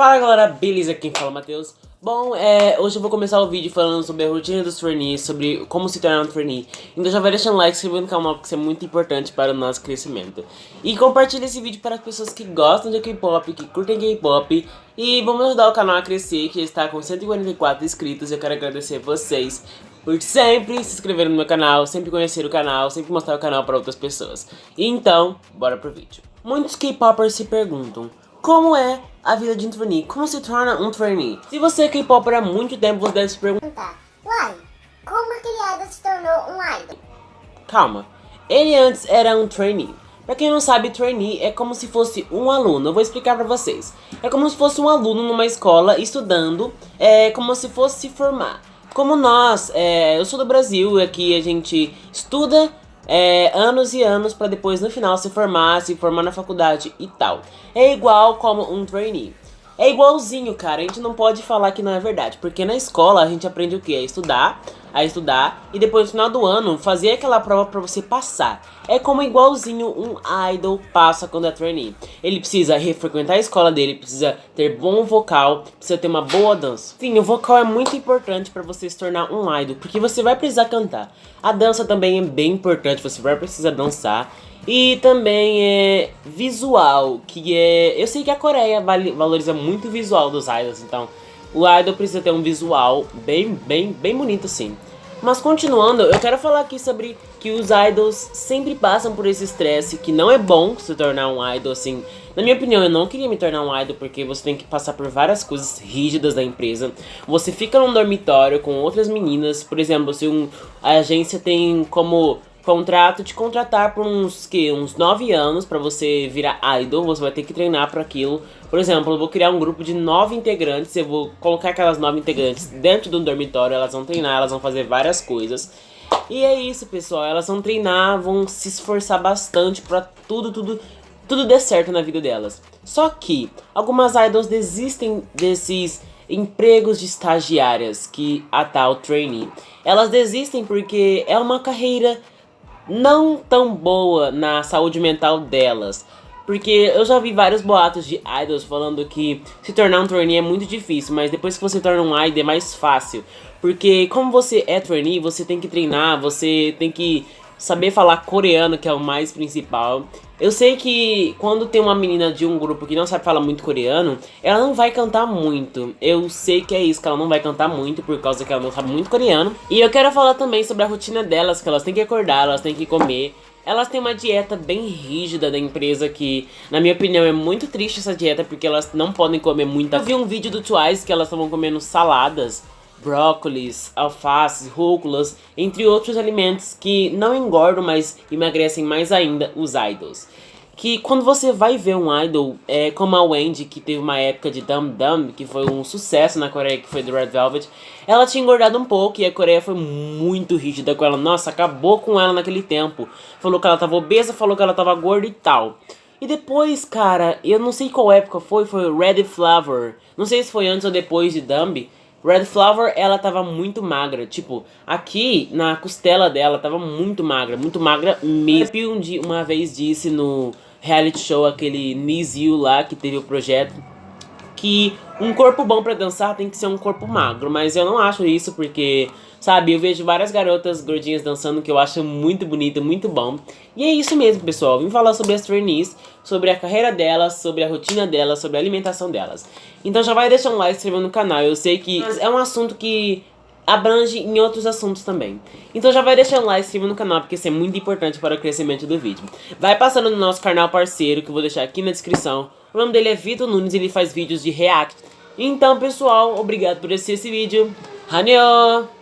Fala galera, beleza? Quem fala é Matheus. Bom, é, hoje eu vou começar o vídeo falando sobre a rotina dos trainees, sobre como se tornar um trainee. Então já vai deixando like, se inscrevendo no canal, porque isso é muito importante para o nosso crescimento. E compartilhe esse vídeo para as pessoas que gostam de K-pop, que curtem K-pop. E vamos ajudar o canal a crescer, que está com 144 inscritos. Eu quero agradecer vocês por sempre se inscrever no meu canal, sempre conhecer o canal, sempre mostrar o canal para outras pessoas. Então, bora pro vídeo. Muitos K-popers se perguntam, como é a vida de um trainee? Como se torna um trainee? Se você é K-popper há muito tempo, você deve se perguntar, uai, como aquele idol se tornou um idol? Calma, ele antes era um trainee. Pra quem não sabe, trainee é como se fosse um aluno, eu vou explicar pra vocês. É como se fosse um aluno numa escola estudando, é como se fosse se formar. Como nós, é, eu sou do Brasil, aqui a gente estuda é, anos e anos para depois no final se formar, se formar na faculdade e tal. É igual como um trainee. É igualzinho, cara, a gente não pode falar que não é verdade, porque na escola a gente aprende o que? A estudar, a estudar, e depois no final do ano fazer aquela prova pra você passar. É como igualzinho um idol passa quando é trainee. Ele precisa refrequentar a escola dele, precisa ter bom vocal, precisa ter uma boa dança. Sim, o vocal é muito importante pra você se tornar um idol, porque você vai precisar cantar. A dança também é bem importante, você vai precisar dançar. E também é visual, que é... Eu sei que a Coreia valoriza muito o visual dos idols, então o idol precisa ter um visual bem, bem, bem bonito sim. Mas continuando, eu quero falar aqui sobre que os idols sempre passam por esse estresse, que não é bom se tornar um idol, assim. Na minha opinião, eu não queria me tornar um idol porque você tem que passar por várias coisas rígidas da empresa. Você fica num dormitório com outras meninas, por exemplo, se um, a agência tem como contrato te contratar por uns que uns 9 anos para você virar idol, você vai ter que treinar para aquilo. Por exemplo, eu vou criar um grupo de 9 integrantes, eu vou colocar aquelas 9 integrantes dentro do dormitório, elas vão treinar, elas vão fazer várias coisas. E é isso, pessoal, elas vão treinar, vão se esforçar bastante para tudo, tudo, tudo der certo na vida delas. Só que algumas idols desistem desses empregos de estagiárias que a tal trainee. Elas desistem porque é uma carreira não tão boa na saúde mental delas. Porque eu já vi vários boatos de idols falando que se tornar um trainee é muito difícil, mas depois que você torna um idol é mais fácil. Porque como você é trainee, você tem que treinar, você tem que saber falar coreano, que é o mais principal. Eu sei que quando tem uma menina de um grupo que não sabe falar muito coreano, ela não vai cantar muito. Eu sei que é isso, que ela não vai cantar muito por causa que ela não sabe muito coreano. E eu quero falar também sobre a rotina delas, que elas têm que acordar, elas têm que comer. Elas têm uma dieta bem rígida da empresa que, na minha opinião, é muito triste essa dieta porque elas não podem comer muita... Eu vi um vídeo do Twice que elas estavam comendo saladas brócolis, alfaces, rúculas, entre outros alimentos que não engordam, mas emagrecem mais ainda os idols. Que quando você vai ver um idol, é, como a Wendy, que teve uma época de Dum Dum, que foi um sucesso na Coreia, que foi do Red Velvet, ela tinha engordado um pouco e a Coreia foi muito rígida com ela. Nossa, acabou com ela naquele tempo. Falou que ela tava obesa, falou que ela tava gorda e tal. E depois, cara, eu não sei qual época foi, foi Red Flower. Não sei se foi antes ou depois de Dumb Red Flower, ela tava muito magra, tipo, aqui na costela dela tava muito magra, muito magra mesmo. Um dia, uma vez disse no reality show, aquele You lá, que teve o projeto, que um corpo bom pra dançar tem que ser um corpo magro, mas eu não acho isso porque, sabe, eu vejo várias garotas gordinhas dançando que eu acho muito bonito, muito bom. E é isso mesmo, pessoal, vim falar sobre as trainees, sobre a carreira delas, sobre a rotina delas, sobre a alimentação delas. Então já vai deixar um like, se inscrever no canal, eu sei que é um assunto que abrange em outros assuntos também. Então já vai deixando like, se inscreva no canal, porque isso é muito importante para o crescimento do vídeo. Vai passando no nosso canal parceiro, que eu vou deixar aqui na descrição. O nome dele é Vitor Nunes, ele faz vídeos de react. Então, pessoal, obrigado por assistir esse vídeo. Hanyo!